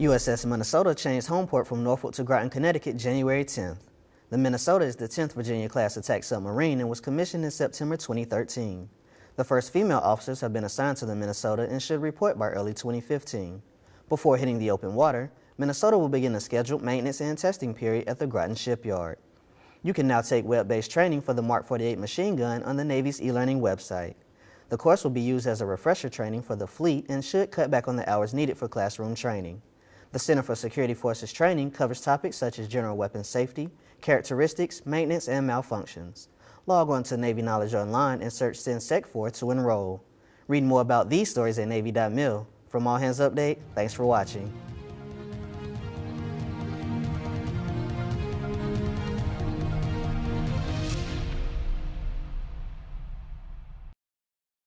USS Minnesota changed home port from Norfolk to Groton, Connecticut, January 10th. The Minnesota is the 10th Virginia-class attack submarine and was commissioned in September 2013. The first female officers have been assigned to the Minnesota and should report by early 2015. Before hitting the open water, Minnesota will begin a scheduled maintenance and testing period at the Groton shipyard. You can now take web-based training for the Mark 48 machine gun on the Navy's e-learning website. The course will be used as a refresher training for the fleet and should cut back on the hours needed for classroom training. The Center for Security Forces Training covers topics such as general weapons safety, characteristics, maintenance, and malfunctions. Log on to Navy Knowledge Online and search CENSECFOR to enroll. Read more about these stories at Navy.mil. From All Hands Update, thanks for watching.